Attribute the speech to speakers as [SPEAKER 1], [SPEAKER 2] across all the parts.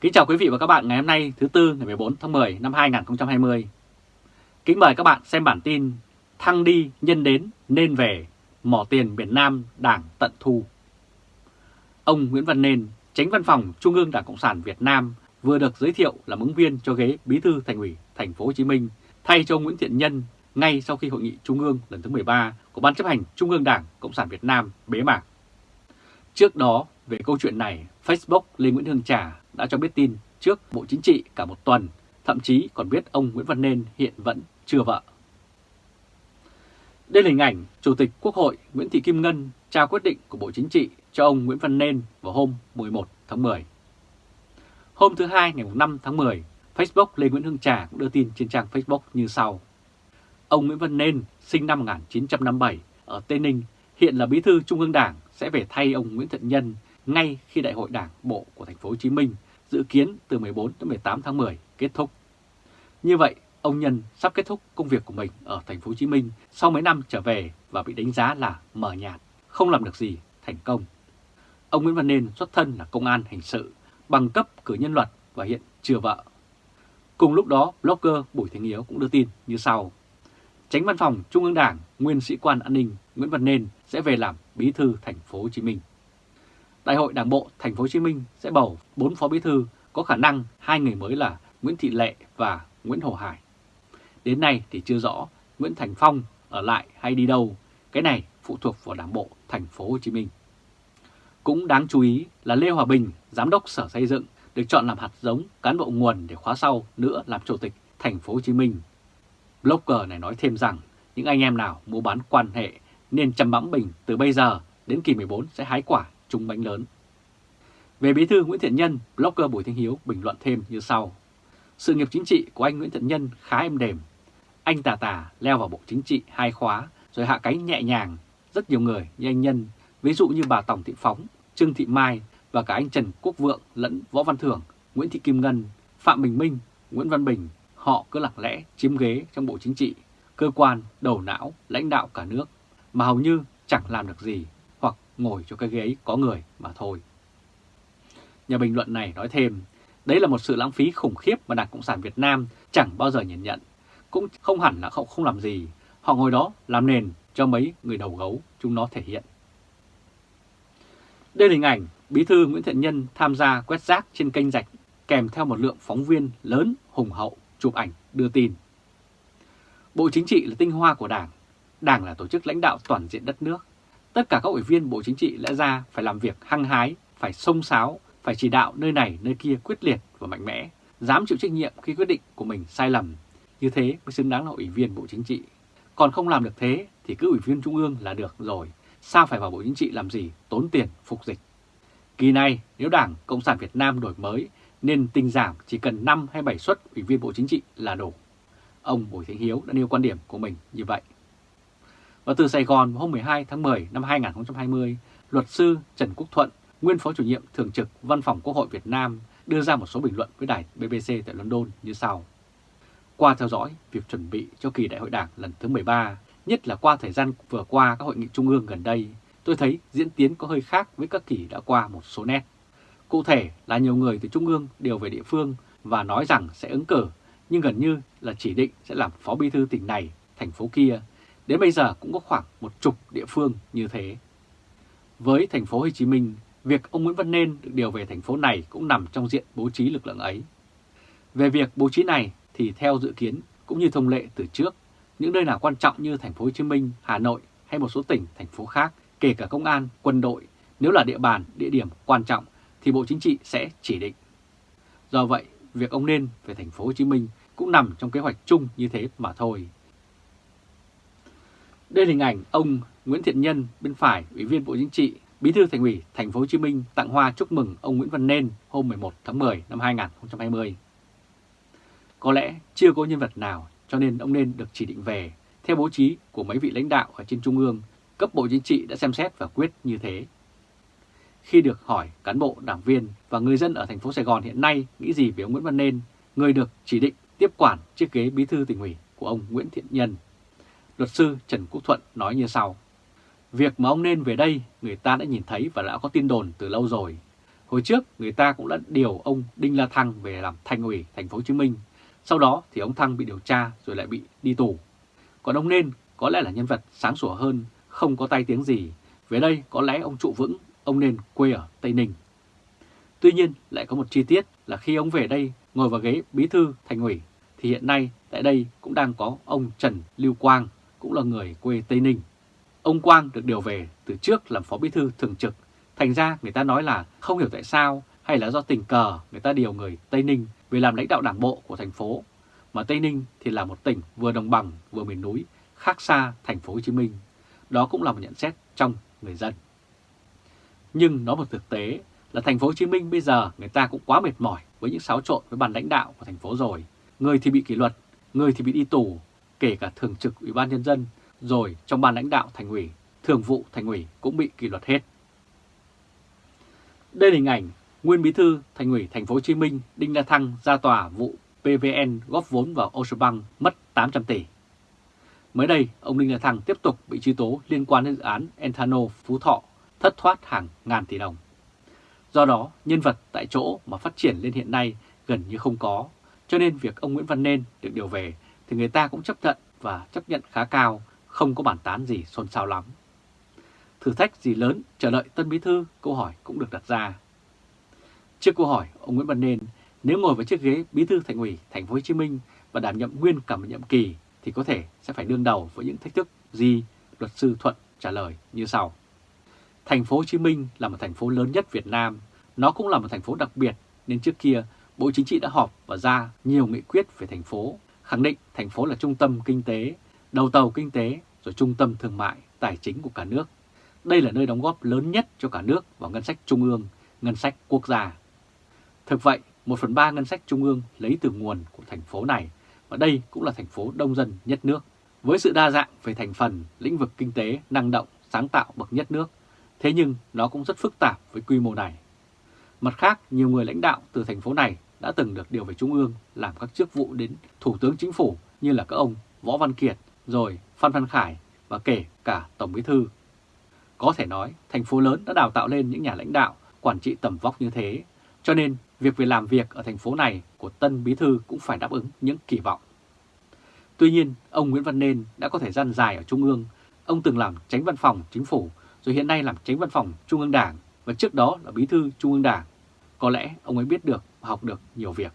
[SPEAKER 1] Kính chào quý vị và các bạn ngày hôm nay thứ Tư ngày 14 tháng 10 năm 2020. Kính mời các bạn xem bản tin Thăng đi nhân đến nên về, mỏ tiền miền Nam đảng tận thu. Ông Nguyễn Văn Nên, tránh văn phòng Trung ương Đảng Cộng sản Việt Nam vừa được giới thiệu làm ứng viên cho ghế Bí thư Thành ủy Thành phố Hồ Chí Minh thay cho Nguyễn Thiện Nhân ngay sau khi hội nghị Trung ương lần thứ 13 của Ban chấp hành Trung ương Đảng Cộng sản Việt Nam bế mạc. Trước đó, về câu chuyện này, Facebook Lê Nguyễn Hương Trà đã cho biết tin trước Bộ Chính trị cả một tuần, thậm chí còn biết ông Nguyễn Văn Nên hiện vẫn chưa vợ. Đây là hình ảnh Chủ tịch Quốc hội Nguyễn Thị Kim Ngân trao quyết định của Bộ Chính trị cho ông Nguyễn Văn Nên vào hôm 11 tháng 10. Hôm thứ Hai ngày 5 tháng 10, Facebook Lê Nguyễn Hương Trà cũng đưa tin trên trang Facebook như sau. Ông Nguyễn Văn Nên, sinh năm 1957 ở Tây Ninh, hiện là bí thư Trung ương Đảng sẽ về thay ông Nguyễn Thiện Nhân ngay khi Đại hội Đảng Bộ của thành phố Hồ Chí Minh dự kiến từ 14 đến 18 tháng 10 kết thúc. Như vậy, ông Nhân sắp kết thúc công việc của mình ở thành phố Hồ Chí Minh sau mấy năm trở về và bị đánh giá là mờ nhạt, không làm được gì thành công. Ông Nguyễn Văn Nên xuất thân là công an hình sự, bằng cấp cử nhân luật và hiện chưa vợ. Cùng lúc đó, blogger Bùi Thành Hiếu cũng đưa tin như sau. Tránh văn phòng Trung ương Đảng, nguyên sĩ quan an ninh Nguyễn Văn Nên sẽ về làm bí thư thành phố Hồ Chí Minh. Đại hội Đảng bộ thành phố Hồ Chí Minh sẽ bầu 4 phó bí thư có khả năng hai người mới là Nguyễn Thị Lệ và Nguyễn Hồ Hải. Đến nay thì chưa rõ Nguyễn Thành Phong ở lại hay đi đâu, cái này phụ thuộc vào Đảng bộ thành phố Hồ Chí Minh. Cũng đáng chú ý là Lê Hòa Bình, giám đốc Sở Xây dựng, được chọn làm hạt giống cán bộ nguồn để khóa sau nữa làm chủ tịch thành phố Hồ Chí Minh. Blogger này nói thêm rằng những anh em nào mua bán quan hệ nên chăm bẵm bình từ bây giờ đến kỳ 14 sẽ hái quả trúng bánh lớn. Về bí thư Nguyễn Thiện Nhân, blogger Bùi Thanh Hiếu bình luận thêm như sau. Sự nghiệp chính trị của anh Nguyễn Thiện Nhân khá êm đềm. Anh tà tà leo vào bộ chính trị hai khóa rồi hạ cánh nhẹ nhàng. Rất nhiều người như anh Nhân, ví dụ như bà Tổng Thị Phóng, Trương Thị Mai và cả anh Trần Quốc Vượng lẫn Võ Văn Thưởng, Nguyễn Thị Kim Ngân, Phạm Bình Minh, Nguyễn Văn Bình, họ cứ lặng lẽ chiếm ghế trong bộ chính trị, cơ quan, đầu não, lãnh đạo cả nước, mà hầu như chẳng làm được gì ngồi cho cái ghế ấy có người mà thôi. Nhà bình luận này nói thêm, đấy là một sự lãng phí khủng khiếp mà Đảng Cộng sản Việt Nam chẳng bao giờ nhìn nhận. Cũng không hẳn là không, không làm gì, họ ngồi đó làm nền cho mấy người đầu gấu chúng nó thể hiện. Đây là hình ảnh Bí thư Nguyễn Thiện Nhân tham gia quét rác trên kênh rạch kèm theo một lượng phóng viên lớn hùng hậu chụp ảnh đưa tin. Bộ Chính trị là tinh hoa của Đảng, Đảng là tổ chức lãnh đạo toàn diện đất nước. Tất cả các ủy viên Bộ Chính trị lẽ ra phải làm việc hăng hái, phải sông sáo, phải chỉ đạo nơi này nơi kia quyết liệt và mạnh mẽ, dám chịu trách nhiệm khi quyết định của mình sai lầm. Như thế mới xứng đáng là ủy viên Bộ Chính trị. Còn không làm được thế thì cứ ủy viên Trung ương là được rồi. Sao phải vào Bộ Chính trị làm gì tốn tiền phục dịch. Kỳ này nếu Đảng Cộng sản Việt Nam đổi mới nên tinh giảm chỉ cần 5 hay 7 suất ủy viên Bộ Chính trị là đủ. Ông Bùi thế Hiếu đã nêu quan điểm của mình như vậy. Và từ Sài Gòn hôm 12 tháng 10 năm 2020, luật sư Trần Quốc Thuận, nguyên phó chủ nhiệm thường trực Văn phòng Quốc hội Việt Nam đưa ra một số bình luận với đài BBC tại London như sau. Qua theo dõi việc chuẩn bị cho kỳ đại hội đảng lần thứ 13, nhất là qua thời gian vừa qua các hội nghị trung ương gần đây, tôi thấy diễn tiến có hơi khác với các kỳ đã qua một số nét. Cụ thể là nhiều người từ trung ương đều về địa phương và nói rằng sẽ ứng cử, nhưng gần như là chỉ định sẽ làm phó bí thư tỉnh này, thành phố kia. Đến bây giờ cũng có khoảng một chục địa phương như thế. Với thành phố Hồ Chí Minh, việc ông Nguyễn Văn Nên được điều về thành phố này cũng nằm trong diện bố trí lực lượng ấy. Về việc bố trí này thì theo dự kiến cũng như thông lệ từ trước, những nơi nào quan trọng như thành phố Hồ Chí Minh, Hà Nội hay một số tỉnh, thành phố khác, kể cả công an, quân đội, nếu là địa bàn, địa điểm quan trọng thì Bộ Chính trị sẽ chỉ định. Do vậy, việc ông nên về thành phố Hồ Chí Minh cũng nằm trong kế hoạch chung như thế mà thôi. Đây là hình ảnh ông Nguyễn Thiện Nhân bên phải, Ủy viên Bộ Chính trị, Bí thư Thành ủy Thành phố Hồ Chí Minh tặng hoa chúc mừng ông Nguyễn Văn Nên hôm 11 tháng 10 năm 2020. Có lẽ chưa có nhân vật nào cho nên ông Nên được chỉ định về. Theo bố trí của mấy vị lãnh đạo ở trên Trung ương, cấp Bộ Chính trị đã xem xét và quyết như thế. Khi được hỏi cán bộ, đảng viên và người dân ở thành phố Sài Gòn hiện nay nghĩ gì về ông Nguyễn Văn Nên, người được chỉ định tiếp quản chiếc ghế bí thư tỉnh ủy của ông Nguyễn Thiện Nhân. Luật sư Trần Quốc Thuận nói như sau. Việc mà ông nên về đây người ta đã nhìn thấy và đã có tin đồn từ lâu rồi. Hồi trước người ta cũng đã điều ông Đinh La Thăng về làm thành ủy thành phố Hồ Chí Minh. Sau đó thì ông Thăng bị điều tra rồi lại bị đi tù. Còn ông Nên có lẽ là nhân vật sáng sủa hơn, không có tay tiếng gì. Về đây có lẽ ông trụ vững, ông Nên quê ở Tây Ninh. Tuy nhiên lại có một chi tiết là khi ông về đây ngồi vào ghế bí thư thành ủy thì hiện nay tại đây cũng đang có ông Trần Lưu Quang, cũng là người quê Tây Ninh. Ông Quang được điều về từ trước làm phó bí thư thường trực, thành ra người ta nói là không hiểu tại sao hay là do tình cờ người ta điều người Tây Ninh về làm lãnh đạo đảng bộ của thành phố, mà Tây Ninh thì là một tỉnh vừa đồng bằng vừa miền núi, khác xa thành phố Hồ Chí Minh. Đó cũng là một nhận xét trong người dân. Nhưng nó một thực tế là thành phố Hồ Chí Minh bây giờ người ta cũng quá mệt mỏi với những xáo trộn với ban lãnh đạo của thành phố rồi. Người thì bị kỷ luật, người thì bị đi tù, kể cả thường trực Ủy ban nhân dân, rồi trong ban lãnh đạo thành ủy, thường vụ thành ủy cũng bị kỷ luật hết. Đây là hình ảnh nguyên bí thư thành ủy thành phố Hồ Chí Minh Đinh La Thăng ra tòa vụ PVN góp vốn vào Ocean Bank mất 800 tỷ. Mới đây, ông Đinh La Thăng tiếp tục bị truy tố liên quan đến dự án Enthano Phú Thọ thất thoát hàng ngàn tỷ đồng. Do đó, nhân vật tại chỗ mà phát triển lên hiện nay gần như không có, cho nên việc ông Nguyễn Văn Nên được điều về thì người ta cũng chấp nhận và chấp nhận khá cao, không có bản tán gì xôn xao lắm. Thử thách gì lớn chờ đợi Tân Bí Thư, câu hỏi cũng được đặt ra. Trước câu hỏi, ông Nguyễn Văn Nên nếu ngồi vào chiếc ghế Bí Thư Thành ủy Thành phố Hồ Chí Minh và đảm nhiệm nguyên cả một nhiệm kỳ thì có thể sẽ phải đương đầu với những thách thức gì? Luật sư Thuận trả lời như sau. Thành phố Hồ Chí Minh là một thành phố lớn nhất Việt Nam, nó cũng là một thành phố đặc biệt nên trước kia Bộ Chính trị đã họp và ra nhiều nghị quyết về thành phố, khẳng định thành phố là trung tâm kinh tế, đầu tàu kinh tế, rồi trung tâm thương mại, tài chính của cả nước. Đây là nơi đóng góp lớn nhất cho cả nước vào ngân sách trung ương, ngân sách quốc gia. Thực vậy, 1 phần 3 ngân sách trung ương lấy từ nguồn của thành phố này, và đây cũng là thành phố đông dân nhất nước. Với sự đa dạng về thành phần, lĩnh vực kinh tế, năng động, sáng tạo bậc nhất nước, thế nhưng nó cũng rất phức tạp với quy mô này. Mặt khác, nhiều người lãnh đạo từ thành phố này đã từng được điều về Trung ương làm các chức vụ đến Thủ tướng Chính phủ như là các ông Võ Văn Kiệt, rồi Phan Văn Khải và kể cả Tổng Bí Thư. Có thể nói, thành phố lớn đã đào tạo lên những nhà lãnh đạo, quản trị tầm vóc như thế, cho nên việc về làm việc ở thành phố này của Tân Bí Thư cũng phải đáp ứng những kỳ vọng. Tuy nhiên, ông Nguyễn Văn Nên đã có thời gian dài ở Trung ương, ông từng làm tránh văn phòng chính phủ, rồi hiện nay làm tránh văn phòng Trung ương Đảng, và trước đó là Bí Thư Trung ương Đảng. Có lẽ ông ấy biết được, học được nhiều việc.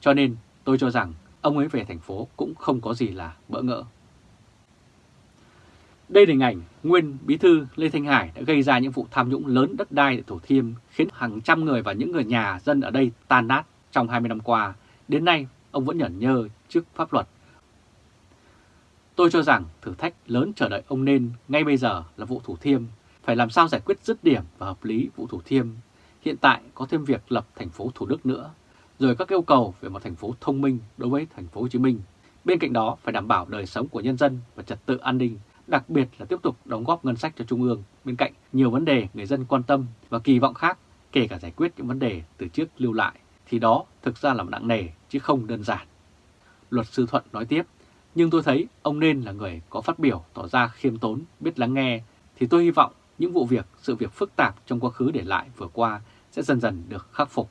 [SPEAKER 1] Cho nên tôi cho rằng ông ấy về thành phố cũng không có gì là bỡ ngỡ. Đây là hình ảnh nguyên bí thư Lê Thanh Hải đã gây ra những vụ tham nhũng lớn đất đai tại Thủ Thiêm, khiến hàng trăm người và những người nhà dân ở đây tan nát trong 20 năm qua. Đến nay, ông vẫn nhẫn nhơ trước pháp luật. Tôi cho rằng thử thách lớn chờ đợi ông nên ngay bây giờ là vụ Thủ Thiêm phải làm sao giải quyết dứt điểm và hợp lý vụ Thủ Thiêm. Hiện tại có thêm việc lập thành phố Thủ Đức nữa, rồi các yêu cầu về một thành phố thông minh đối với thành phố Hồ Chí Minh. Bên cạnh đó phải đảm bảo đời sống của nhân dân và trật tự an ninh, đặc biệt là tiếp tục đóng góp ngân sách cho Trung ương bên cạnh nhiều vấn đề người dân quan tâm và kỳ vọng khác, kể cả giải quyết những vấn đề từ trước lưu lại, thì đó thực ra là một nặng nề chứ không đơn giản. Luật sư Thuận nói tiếp, nhưng tôi thấy ông nên là người có phát biểu tỏ ra khiêm tốn, biết lắng nghe, thì tôi hy vọng những vụ việc, sự việc phức tạp trong quá khứ để lại vừa qua sẽ dần dần được khắc phục.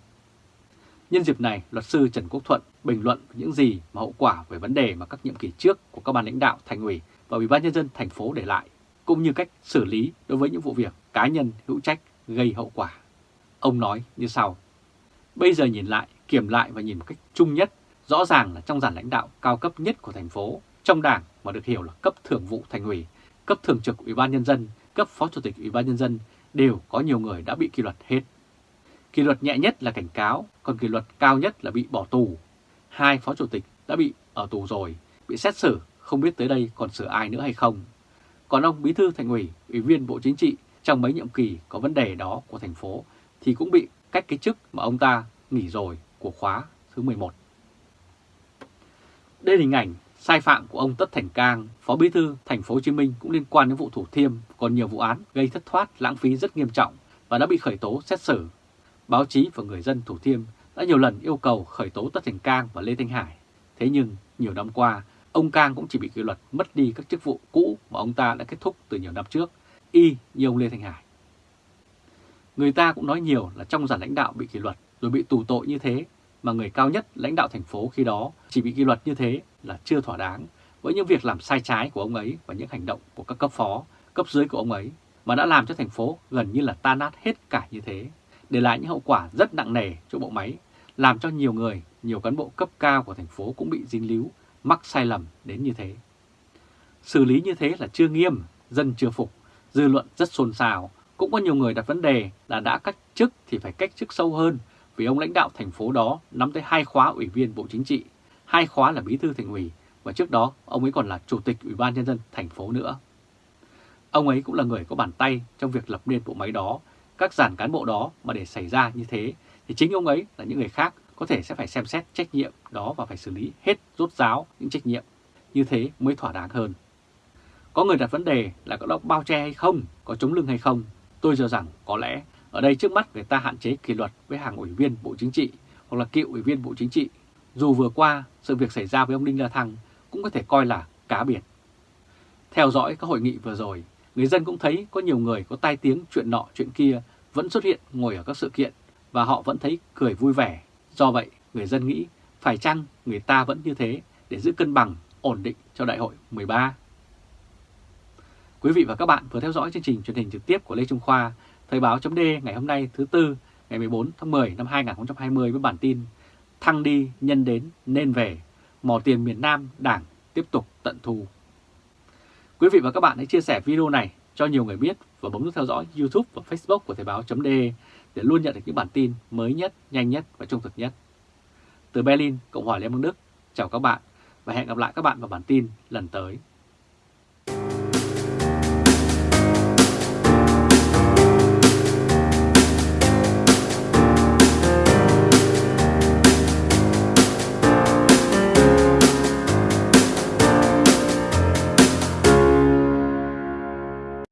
[SPEAKER 1] Nhân dịp này, luật sư Trần Quốc Thuận bình luận những gì mà hậu quả về vấn đề mà các nhiệm kỳ trước của các ban lãnh đạo thành ủy và ủy ban nhân dân thành phố để lại, cũng như cách xử lý đối với những vụ việc cá nhân hữu trách gây hậu quả. Ông nói như sau: Bây giờ nhìn lại, kiểm lại và nhìn một cách chung nhất, rõ ràng là trong dàn lãnh đạo cao cấp nhất của thành phố, trong đảng mà được hiểu là cấp thường vụ thành ủy, cấp thường trực ủy ban nhân dân cấp phó chủ tịch Ủy ban Nhân dân đều có nhiều người đã bị kỷ luật hết. Kỷ luật nhẹ nhất là cảnh cáo, còn kỷ luật cao nhất là bị bỏ tù. Hai phó chủ tịch đã bị ở tù rồi, bị xét xử, không biết tới đây còn xử ai nữa hay không. Còn ông Bí thư Thành ủy, Ủy viên Bộ Chính trị trong mấy nhiệm kỳ có vấn đề đó của thành phố thì cũng bị cách cái chức mà ông ta nghỉ rồi của khóa thứ 11. Đây là hình ảnh Sai phạm của ông Tất Thành Cang, Phó Bí thư Thành phố Hồ Chí Minh cũng liên quan đến vụ Thủ Thiêm, còn nhiều vụ án gây thất thoát, lãng phí rất nghiêm trọng và đã bị khởi tố xét xử. Báo chí và người dân Thủ Thiêm đã nhiều lần yêu cầu khởi tố Tất Thành Cang và Lê Thanh Hải. Thế nhưng nhiều năm qua, ông Cang cũng chỉ bị kỷ luật mất đi các chức vụ cũ mà ông ta đã kết thúc từ nhiều năm trước, y như ông Lê Thanh Hải. Người ta cũng nói nhiều là trong dàn lãnh đạo bị kỷ luật rồi bị tù tội như thế, mà người cao nhất lãnh đạo thành phố khi đó chỉ bị kỷ luật như thế là chưa thỏa đáng với những việc làm sai trái của ông ấy và những hành động của các cấp phó, cấp dưới của ông ấy mà đã làm cho thành phố gần như là tan nát hết cả như thế, để lại những hậu quả rất nặng nề cho bộ máy, làm cho nhiều người, nhiều cán bộ cấp cao của thành phố cũng bị dính líu, mắc sai lầm đến như thế. Xử lý như thế là chưa nghiêm, dân chưa phục, dư luận rất xôn xao, cũng có nhiều người đặt vấn đề là đã cách chức thì phải cách chức sâu hơn vì ông lãnh đạo thành phố đó nắm tới hai khóa ủy viên Bộ Chính trị, hai khóa là bí thư thành ủy và trước đó ông ấy còn là chủ tịch Ủy ban Nhân dân thành phố nữa. Ông ấy cũng là người có bàn tay trong việc lập nên bộ máy đó, các giản cán bộ đó mà để xảy ra như thế thì chính ông ấy là những người khác có thể sẽ phải xem xét trách nhiệm đó và phải xử lý hết rốt ráo những trách nhiệm. Như thế mới thỏa đáng hơn. Có người đặt vấn đề là có bao che hay không, có chống lưng hay không. Tôi cho rằng có lẽ ở đây trước mắt người ta hạn chế kỷ luật với hàng ủy viên Bộ Chính trị hoặc là cựu ủy viên Bộ Chính trị. Dù vừa qua sự việc xảy ra với ông Đinh La Thăng cũng có thể coi là cá biệt. Theo dõi các hội nghị vừa rồi, người dân cũng thấy có nhiều người có tai tiếng chuyện nọ chuyện kia vẫn xuất hiện ngồi ở các sự kiện và họ vẫn thấy cười vui vẻ. Do vậy, người dân nghĩ phải chăng người ta vẫn như thế để giữ cân bằng, ổn định cho đại hội 13. Quý vị và các bạn vừa theo dõi chương trình truyền hình trực tiếp của Lê Trung Khoa, Thời báo chấm ngày hôm nay thứ Tư ngày 14 tháng 10 năm 2020 với bản tin Thăng đi nhân đến nên về, mò tiền miền Nam đảng tiếp tục tận thu. Quý vị và các bạn hãy chia sẻ video này cho nhiều người biết và bấm nút theo dõi YouTube và Facebook của Thời báo.de để luôn nhận được những bản tin mới nhất, nhanh nhất và trung thực nhất. Từ Berlin, Cộng hòa Liên bang Đức, chào các bạn và hẹn gặp lại các bạn vào bản tin lần tới.